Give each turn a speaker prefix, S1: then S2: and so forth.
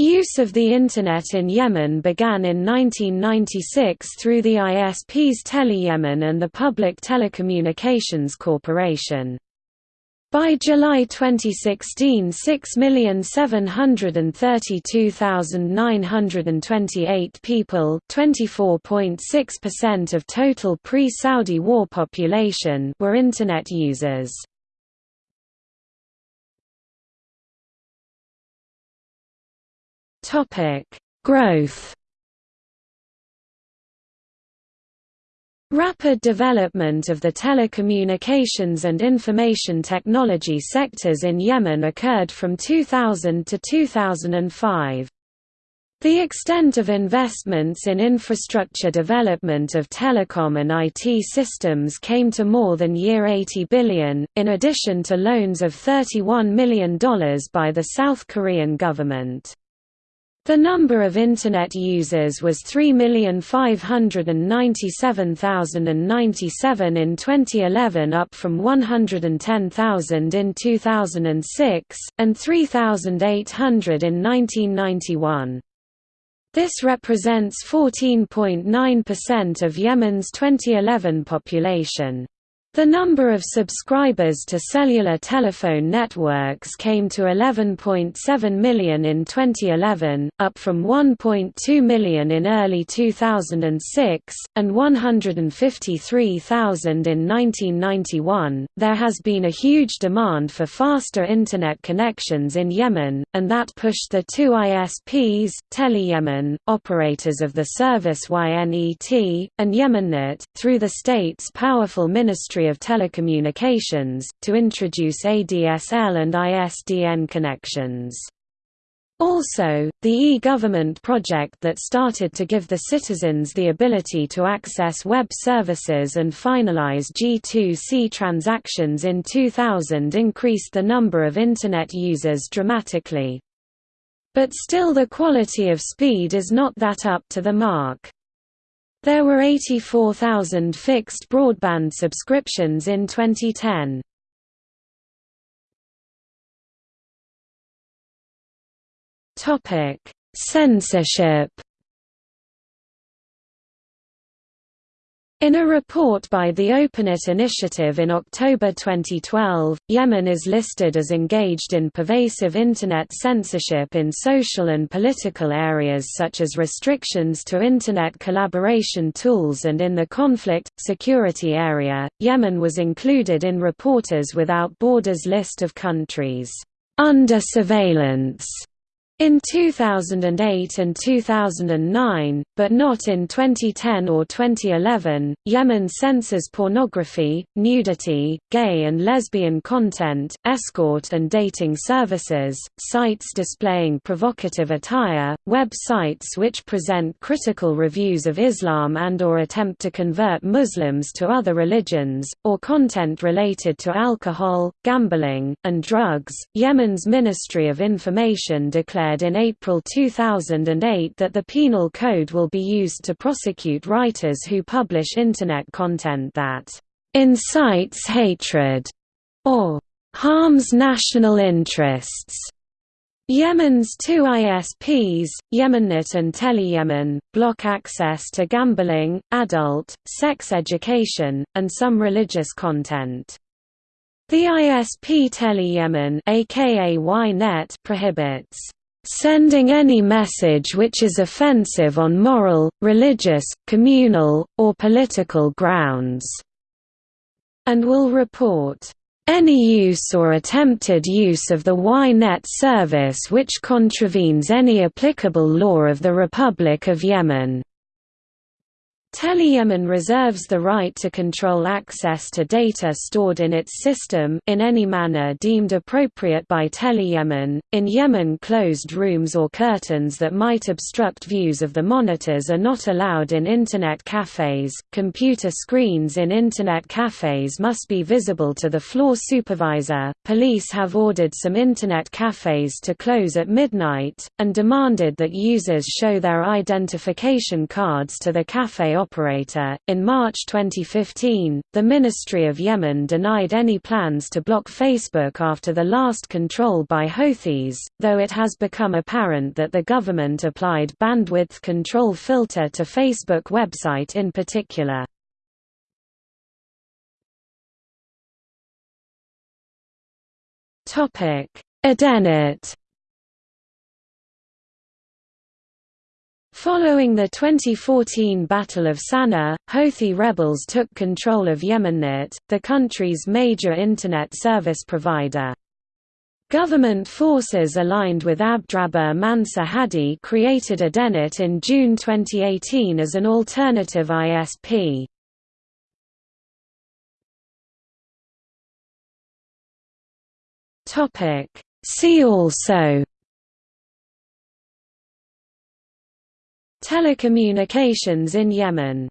S1: Use of the Internet in Yemen began in 1996 through the ISPs Tele-Yemen and the Public Telecommunications Corporation. By July 2016 6,732,928 people (24.6% of total pre-Saudi war population were Internet users. Growth Rapid development of the telecommunications and information technology sectors in Yemen occurred from 2000 to 2005. The extent of investments in infrastructure development of telecom and IT systems came to more than year 80 billion, in addition to loans of $31 million by the South Korean government. The number of Internet users was 3,597,097 in 2011 up from 110,000 in 2006, and 3,800 in 1991. This represents 14.9% of Yemen's 2011 population. The number of subscribers to cellular telephone networks came to 11.7 million in 2011, up from 1.2 million in early 2006, and 153,000 in 1991. There has been a huge demand for faster Internet connections in Yemen, and that pushed the two ISPs, Tele-Yemen, operators of the service YNET, and Yemennet, through the state's powerful ministry Ministry of Telecommunications, to introduce ADSL and ISDN connections. Also, the e-government project that started to give the citizens the ability to access web services and finalize G2C transactions in 2000 increased the number of Internet users dramatically. But still the quality of speed is not that up to the mark. There were 84,000 fixed broadband subscriptions in 2010. Topic: Censorship In a report by the OpenNet Initiative in October 2012, Yemen is listed as engaged in pervasive Internet censorship in social and political areas such as restrictions to Internet collaboration tools and in the conflict, security area. Yemen was included in Reporters Without Borders list of countries under surveillance in 2008 and 2009, but not in 2010 or 2011, Yemen censors pornography, nudity, gay and lesbian content, escort and dating services, sites displaying provocative attire, websites which present critical reviews of Islam and or attempt to convert Muslims to other religions, or content related to alcohol, gambling, and drugs. Yemen's Ministry of Information declared declared in April 2008 that the Penal Code will be used to prosecute writers who publish Internet content that incites hatred or harms national interests. Yemen's two ISPs, Yemennet and Tele-Yemen, block access to gambling, adult, sex education, and some religious content. The ISP Tele-Yemen aka YNET prohibits sending any message which is offensive on moral, religious, communal, or political grounds", and will report, "...any use or attempted use of the YNET service which contravenes any applicable law of the Republic of Yemen." Tele-Yemen reserves the right to control access to data stored in its system in any manner deemed appropriate by Tele-Yemen. In Yemen closed rooms or curtains that might obstruct views of the monitors are not allowed in Internet cafes. Computer screens in Internet cafes must be visible to the floor supervisor. Police have ordered some Internet cafes to close at midnight, and demanded that users show their identification cards to the cafe operator. In March 2015, the Ministry of Yemen denied any plans to block Facebook after the last control by Houthis, though it has become apparent that the government applied bandwidth control filter to Facebook website in particular. Topic: Following the 2014 Battle of Sana'a, Houthi rebels took control of Yemennet, the country's major Internet service provider. Government forces aligned with Abdrabbuh Mansur Hadi created AdenNet in June 2018 as an alternative ISP. See also Telecommunications in Yemen